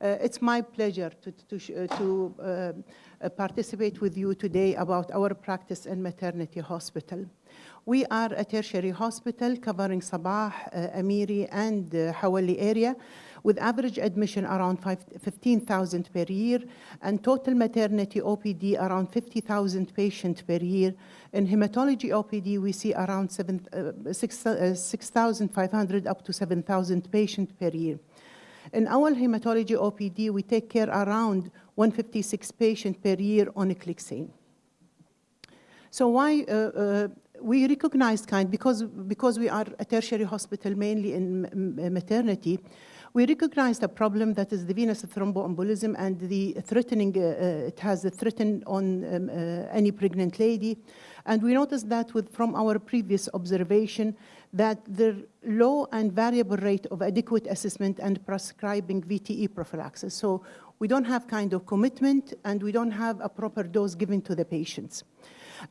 Uh, it's my pleasure to, to, uh, to uh, participate with you today about our practice in maternity hospital. We are a tertiary hospital covering Sabah, uh, Amiri, and uh, Hawali area with average admission around 15,000 per year and total maternity OPD around 50,000 patients per year. In hematology OPD, we see around 6,500 uh, 6, uh, up to 7,000 patients per year. In our hematology OPD, we take care around 156 patients per year on Clexane. So why uh, uh, we recognize kind because because we are a tertiary hospital mainly in maternity we recognize the problem that is the venous thromboembolism and the threatening, uh, uh, it has a threat on um, uh, any pregnant lady. And we noticed that with, from our previous observation that the low and variable rate of adequate assessment and prescribing VTE prophylaxis. So we don't have kind of commitment and we don't have a proper dose given to the patients.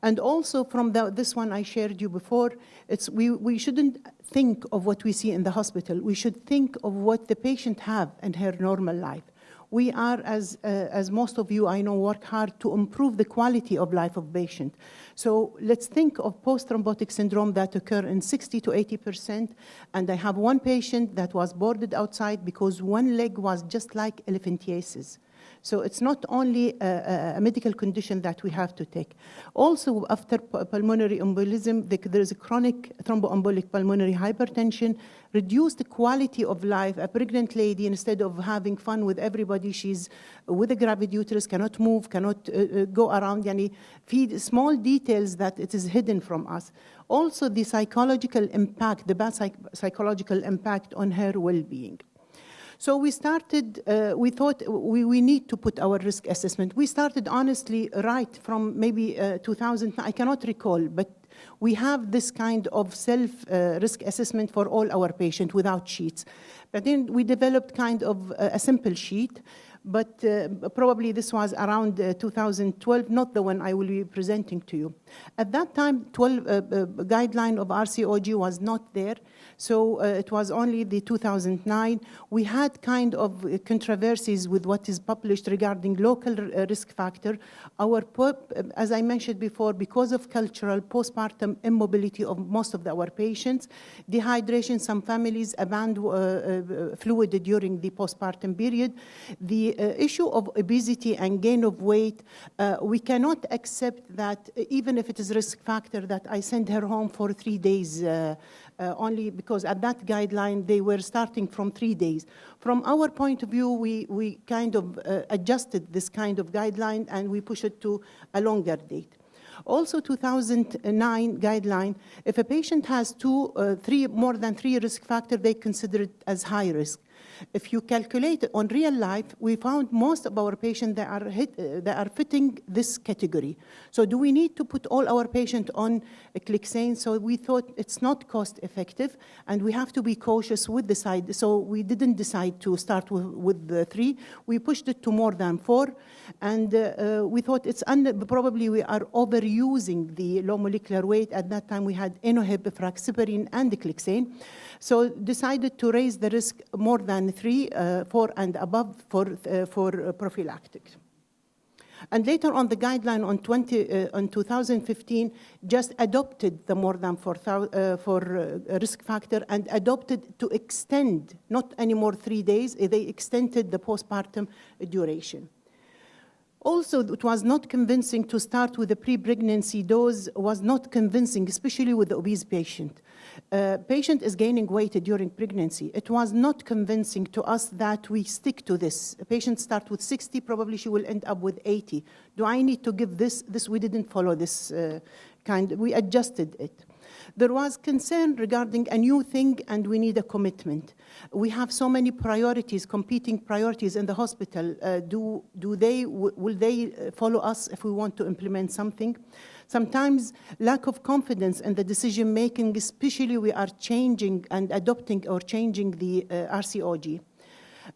And also from the, this one I shared you before, it's, we, we shouldn't think of what we see in the hospital. We should think of what the patient have in her normal life. We are, as, uh, as most of you I know, work hard to improve the quality of life of patient. So let's think of post-thrombotic syndrome that occur in 60 to 80%. And I have one patient that was boarded outside because one leg was just like elephantiasis. So it's not only a, a, medical condition that we have to take. Also, after pulmonary embolism, there is a chronic thromboembolic pulmonary hypertension, reduced the quality of life. A pregnant lady, instead of having fun with everybody, she's with a gravid uterus, cannot move, cannot uh, uh, go around, yani feed small details that it is hidden from us. Also, the psychological impact, the bad psych psychological impact on her well-being. So we started, uh, we thought we, we need to put our risk assessment. We started honestly right from maybe uh, 2000, I cannot recall, but we have this kind of self-risk uh, assessment for all our patients without sheets. But then we developed kind of a simple sheet but uh, probably this was around uh, 2012, not the one I will be presenting to you. At that time, 12 uh, uh guideline of RCOG was not there, so uh, it was only the 2009. We had kind of controversies with what is published regarding local uh, risk factor. Our, as I mentioned before, because of cultural postpartum immobility of most of our patients, dehydration, some families abandon fluid during the postpartum period, the uh, issue of obesity and gain of weight, uh, we cannot accept that uh, even if it is risk factor that I send her home for three days uh, uh, only because at that guideline they were starting from three days. From our point of view, we, we kind of uh, adjusted this kind of guideline and we push it to a longer date. Also 2009 guideline, if a patient has two, uh, three, more than three risk factors, they consider it as high risk. If you calculate on real life, we found most of our patients that are, hit, uh, that are fitting this category. So do we need to put all our patients on Clexane? So we thought it's not cost effective and we have to be cautious with the side. So we didn't decide to start with, with the three. We pushed it to more than four. And uh, uh, we thought it's under, probably we are overusing the low molecular weight. At that time we had Innohep, Fraxiparine, and Clexane. So decided to raise the risk more than three, uh, four and above for, uh, for prophylactic. And later on, the guideline on, 20, uh, on 2015 just adopted the more than four, uh, for uh, risk factor and adopted to extend, not anymore three days, they extended the postpartum duration. Also, it was not convincing to start with the pre-pregnancy dose, was not convincing, especially with the obese patient. Uh, patient is gaining weight during pregnancy. It was not convincing to us that we stick to this. A patient start with 60, probably she will end up with 80. Do I need to give this? This we didn't follow this uh, kind. We adjusted it. There was concern regarding a new thing and we need a commitment. We have so many priorities, competing priorities in the hospital. Uh, do, do they, will they uh, follow us if we want to implement something? Sometimes lack of confidence in the decision making, especially we are changing and adopting or changing the uh, RCOG.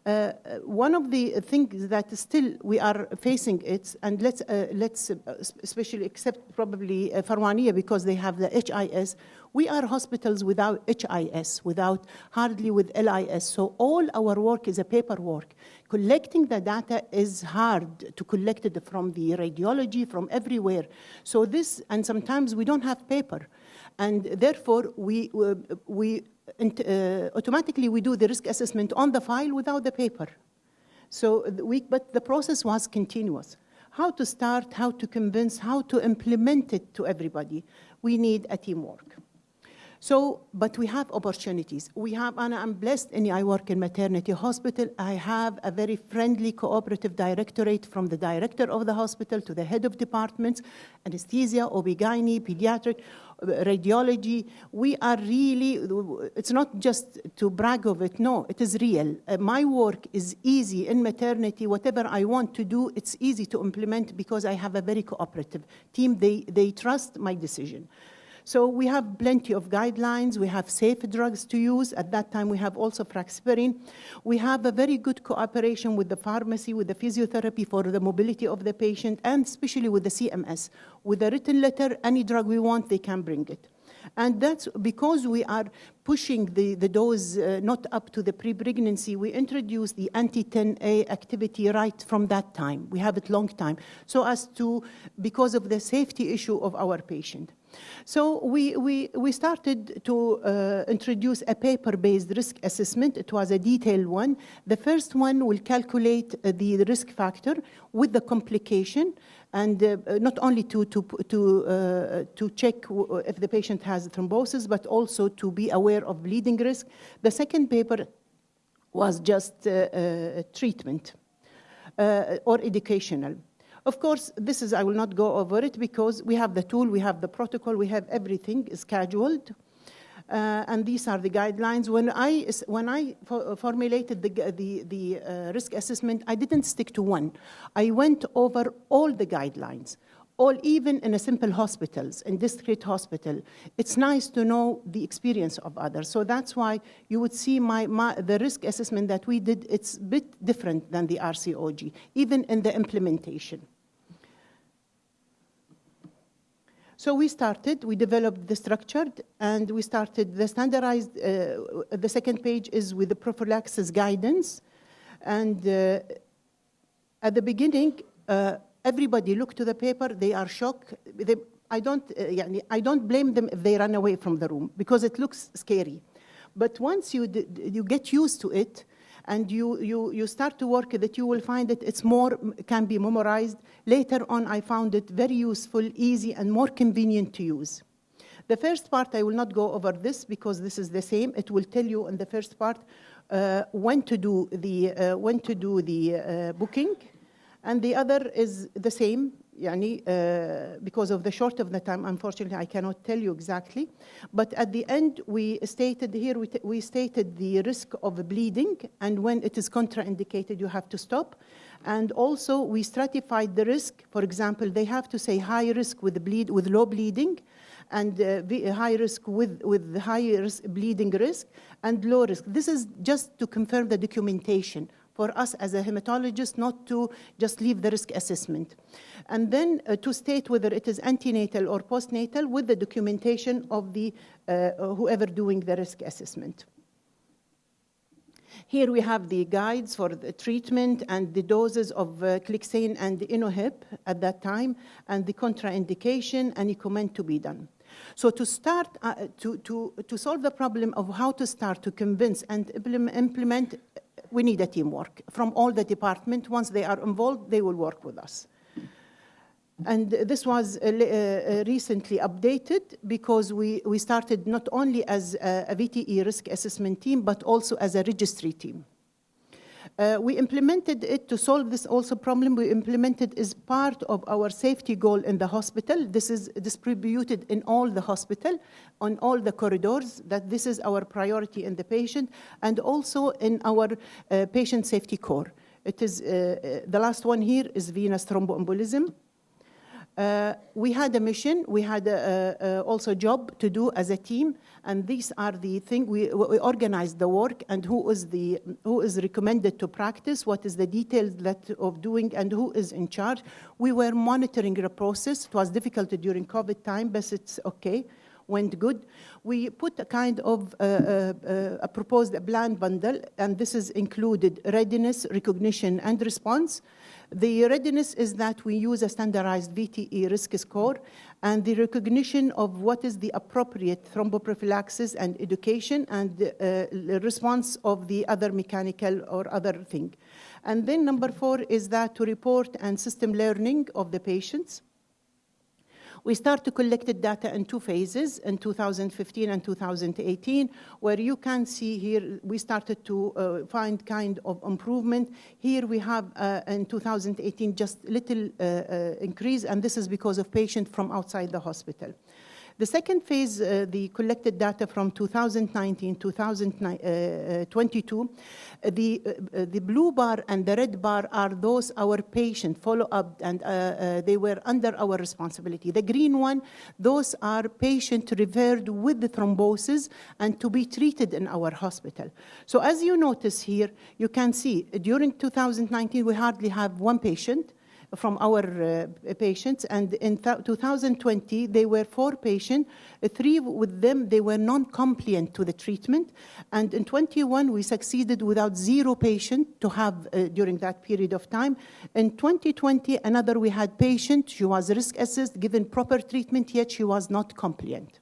Uh, one of the things that still we are facing it, and let's, uh, let's uh, especially accept probably uh, Farwania because they have the HIS, we are hospitals without HIS, without hardly with LIS. So all our work is a paperwork. Collecting the data is hard to collect it from the radiology, from everywhere. So this, and sometimes we don't have paper. And therefore, we, uh, we uh, automatically we do the risk assessment on the file without the paper. So we, but the process was continuous. How to start, how to convince, how to implement it to everybody. We need a teamwork. So, but we have opportunities. We have, and I'm blessed, and I work in maternity hospital. I have a very friendly cooperative directorate from the director of the hospital to the head of departments, anesthesia, OB-GYN, pediatric, radiology. We are really, it's not just to brag of it, no, it is real. Uh, my work is easy in maternity. Whatever I want to do, it's easy to implement because I have a very cooperative team. They, they trust my decision. So we have plenty of guidelines. We have safe drugs to use. At that time, we have also Fraxiparine. We have a very good cooperation with the pharmacy, with the physiotherapy for the mobility of the patient, and especially with the CMS. With a written letter, any drug we want, they can bring it. And that's because we are pushing the, the dose uh, not up to the pre-pregnancy, we introduced the anti-10A activity right from that time. We have it long time. So as to, because of the safety issue of our patient. So we, we, we started to uh, introduce a paper-based risk assessment. It was a detailed one. The first one will calculate uh, the risk factor with the complication and uh, not only to, to, to, uh, to check if the patient has thrombosis, but also to be aware of bleeding risk. The second paper was just uh, uh, treatment or educational. Of course, this is, I will not go over it because we have the tool, we have the protocol, we have everything scheduled. Uh, and these are the guidelines. When I, when I for formulated the, the, the uh, risk assessment, I didn't stick to one. I went over all the guidelines, all even in a simple hospitals, in district hospital. It's nice to know the experience of others. So that's why you would see my, my, the risk assessment that we did, it's a bit different than the RCOG, even in the implementation. So we started, we developed the structured, and we started the standardized, uh, the second page is with the prophylaxis guidance. And uh, at the beginning, uh, everybody looked to the paper, they are shocked. They, I, don't, uh, I don't blame them if they run away from the room, because it looks scary. But once you, you get used to it, and you, you, you start to work that you will find that it's more, can be memorized. Later on, I found it very useful, easy, and more convenient to use. The first part, I will not go over this because this is the same. It will tell you in the first part uh, when to do the, uh, when to do the uh, booking. And the other is the same, يعني, uh, because of the short of the time, unfortunately, I cannot tell you exactly. But at the end, we stated here, we, we stated the risk of bleeding, and when it is contraindicated, you have to stop. And also, we stratified the risk. For example, they have to say high risk with bleed with low bleeding, and uh, high risk with with high risk, bleeding risk, and low risk. This is just to confirm the documentation for us as a hematologist not to just leave the risk assessment. And then uh, to state whether it is antenatal or postnatal with the documentation of the uh, whoever doing the risk assessment. Here we have the guides for the treatment and the doses of uh, Clexane and Innohep at that time, and the contraindication, any comment to be done. So to start, uh, to, to, to solve the problem of how to start to convince and implement we need a teamwork from all the department. Once they are involved, they will work with us. And this was uh, uh, recently updated because we, we started not only as a, a VTE risk assessment team, but also as a registry team. Uh, we implemented it to solve this also problem. We implemented as part of our safety goal in the hospital. This is distributed in all the hospital, on all the corridors, that this is our priority in the patient, and also in our uh, patient safety core. It is, uh, uh the last one here is venous thromboembolism. Uh, we had a mission, we had a, a, a also job to do as a team, and these are the things we, we organized the work and who is the who is recommended to practice, what is the details that of doing, and who is in charge. We were monitoring the process. It was difficult during COVID time, but it's okay went good. We put a kind of uh, uh, a proposed plan bundle, and this is included readiness, recognition, and response. The readiness is that we use a standardized VTE risk score and the recognition of what is the appropriate thromboprophylaxis and education and uh, response of the other mechanical or other thing. And then number four is that to report and system learning of the patients. We start to collect the data in two phases, in 2015 and 2018, where you can see here we started to uh, find kind of improvement. Here we have uh, in 2018 just little uh, uh, increase, and this is because of patients from outside the hospital. The second phase, uh, the collected data from 2019, 2022, uh, the, uh, the blue bar and the red bar are those our patient follow-up and uh, uh, they were under our responsibility. The green one, those are patient referred with the thrombosis and to be treated in our hospital. So as you notice here, you can see during 2019, we hardly have one patient from our uh, patients. And in 2020, they were four patients. Three with them, they were non-compliant to the treatment. And in 21, we succeeded without zero patient to have uh, during that period of time. In 2020, another we had patient, she was risk assessed, given proper treatment, yet she was not compliant.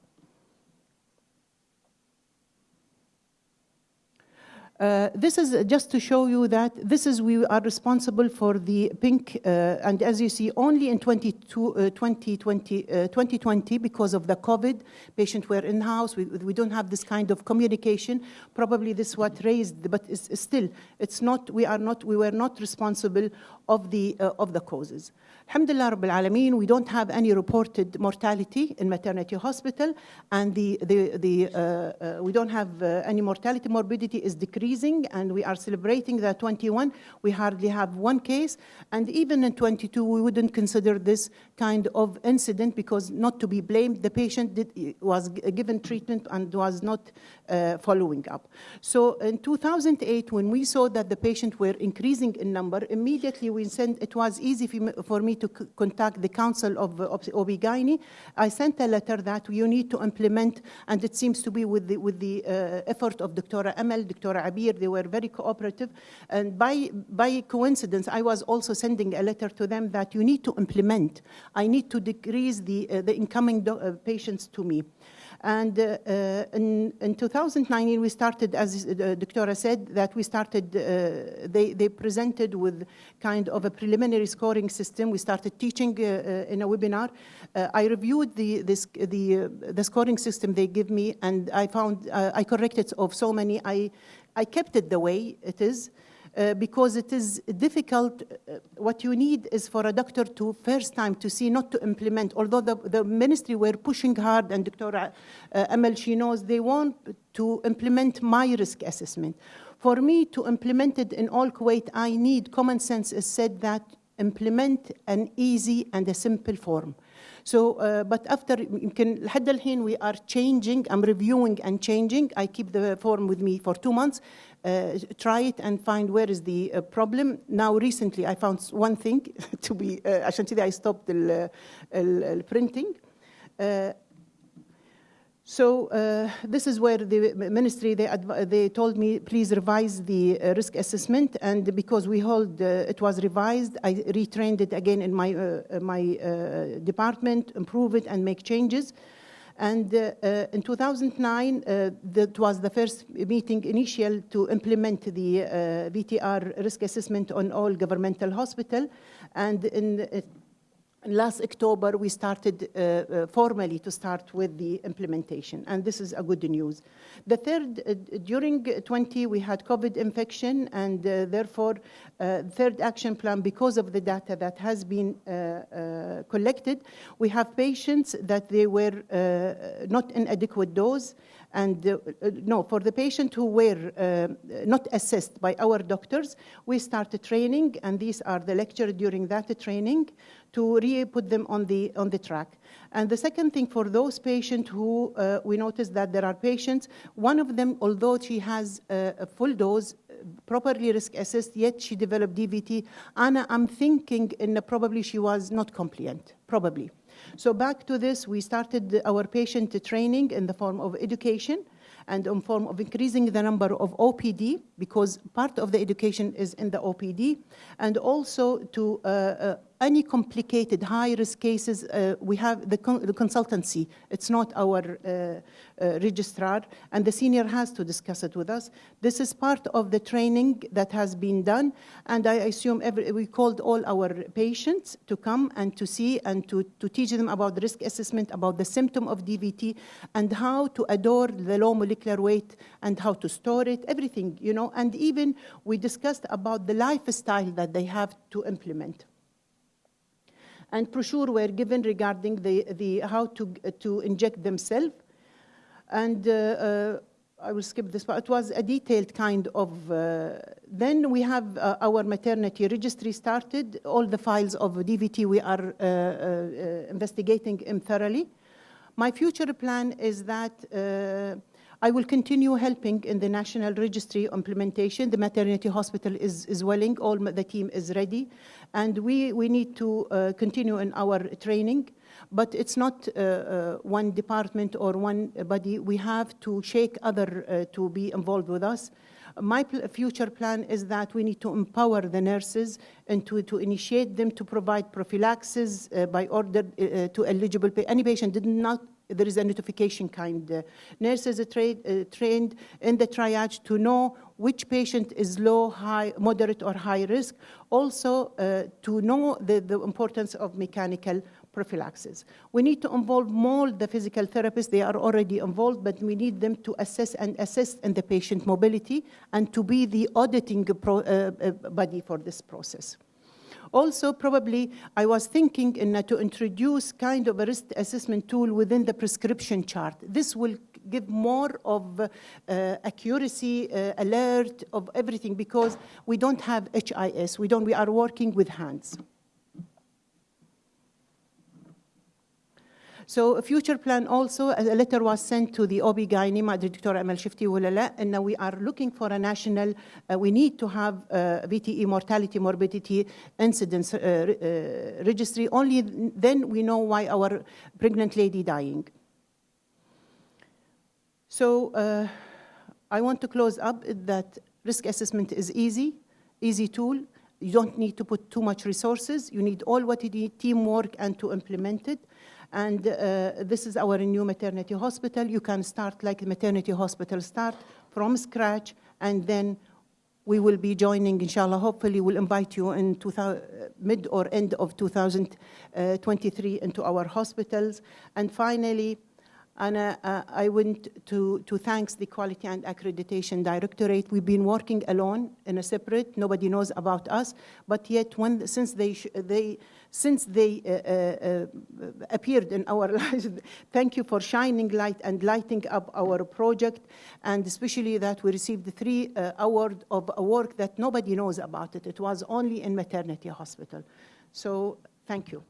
Uh, this is just to show you that this is we are responsible for the pink, uh, and as you see, only in 22, uh, 2020, 2020, uh, because of the COVID, patients were in-house, we, we don't have this kind of communication. Probably this what raised, but it's, it's still, it's not, we are not, we were not responsible of the, uh, of the causes. Alhamdulillah Rabbil Alameen, we don't have any reported mortality in maternity hospital, and the, the, the, uh, uh, we don't have uh, any mortality. Morbidity is decreasing, and we are celebrating that 21. We hardly have one case, and even in 22, we wouldn't consider this kind of incident because not to be blamed. The patient did, was given treatment and was not uh, following up. So in 2008, when we saw that the patients were increasing in number, immediately we sent, it was easy for me to contact the Council of, of OB-GYN. I sent a letter that you need to implement, and it seems to be with the, with the uh, effort of Dr. Amel, Dr. Abir, they were very cooperative. And by, by coincidence, I was also sending a letter to them that you need to implement. I need to decrease the, uh, the incoming uh, patients to me. And uh, uh, in, in 2019, we started, as the doctora said, that we started, uh, they, they presented with kind of a preliminary scoring system. We started teaching uh, uh, in a webinar. Uh, I reviewed the, this, the, the scoring system they give me, and I found, I corrected of so many. I, I kept it the way it is. Uh, because it is difficult. Uh, what you need is for a doctor to first time to see, not to implement. Although the, the ministry were pushing hard, and Dr. Uh, she knows, they want to implement my risk assessment. For me to implement it in all Kuwait, I need common sense is said that implement an easy and a simple form. So, uh, but after يمكن لحد الحين we are changing, I'm reviewing and changing. I keep the form with me for two months. Uh, try it and find where is the uh, problem. Now, recently, I found one thing to be, uh, عشان كذا I stopped the printing. uh, so uh, this is where the ministry, they, they told me, please revise the uh, risk assessment. And because we hold, uh, it was revised, I retrained it again in my, uh, my uh, department, improve it and make changes. And uh, in 2009, that was the first meeting initial to implement the VTE risk assessment on all governmental hospital. And in last October, we started uh, uh, formally to start with the implementation, and this is a good news. The third, uh, during 20, we had COVID infection, and uh, therefore, uh, third action plan, because of the data that has been uh, collected, we have patients that they were not in adequate dose, And uh, uh, no, for the patient who were uh, not assessed by our doctors, we started training, and these are the lecture during that training to re-put them on the, on the track. And the second thing for those patients who uh, we noticed that there are patients, one of them, although she has a, a full dose, properly risk assessed, yet she developed DVT. Anna, I'm thinking in probably she was not compliant, probably. So back to this, we started our patient training in the form of education and in form of increasing the number of OPD, because part of the education is in the OPD, and also to uh, uh, any complicated high-risk cases, uh, we have the, con the, consultancy. It's not our uh, uh, registrar, and the senior has to discuss it with us. This is part of the training that has been done, and I assume every, we called all our patients to come and to see and to, to teach them about the risk assessment, about the symptom of DVT, and how to adore the low molecular weight and how to store it, everything, you know, and even we discussed about the lifestyle that they have to implement and brochure were given regarding the, the how to, to inject themselves. And uh, uh, I will skip this, but it was a detailed kind of, uh, then we have uh, our maternity registry started, all the files of DVT we are uh, uh, investigating thoroughly. My future plan is that I will continue helping in the national registry implementation. The maternity hospital is, is willing, all the team is ready, and we, we need to uh, continue in our training. But it's not uh, uh, one department or one body. We have to shake other uh, to be involved with us. My pl future plan is that we need to empower the nurses and to, to initiate them to provide prophylaxis uh, by order to eligible any patient did not there is a notification kind. Nurses are tra uh, trained in the triage to know which patient is low, high, moderate, or high risk. Also, uh, to know the, the importance of mechanical prophylaxis. We need to involve more the physical therapists. They are already involved, but we need them to assess and assist in the patient mobility and to be the auditing pro, uh, uh, body for this process. Also, probably, I was thinking in, uh, to introduce kind of a risk assessment tool within the prescription chart. This will give more of uh, accuracy, uh, alert of everything, because we don't have HIS. We, don't, we are working with hands. So a future plan also, a letter was sent to the OB-GYN, Dr. Amal Shifti Wulala, and now we are looking for a national, uh, we need to have a VTE mortality, morbidity, incidence uh, uh, registry. Only then we know why our pregnant lady dying. So uh, I want to close up that risk assessment is easy, easy tool. You don't need to put too much resources. You need all what you need, teamwork, and to implement it. And uh, this is our new maternity hospital. You can start like maternity hospital start from scratch, and then we will be joining, inshallah, hopefully we'll invite you in mid or end of 2023 into our hospitals. And finally, and uh, uh, I want to, to thank the Quality and Accreditation Directorate. We've been working alone in a separate, nobody knows about us, but yet when, since they, they, since they uh, uh, uh appeared in our lives, thank you for shining light and lighting up our project, and especially that we received three uh, award of a work that nobody knows about it. It was only in maternity hospital. So thank you.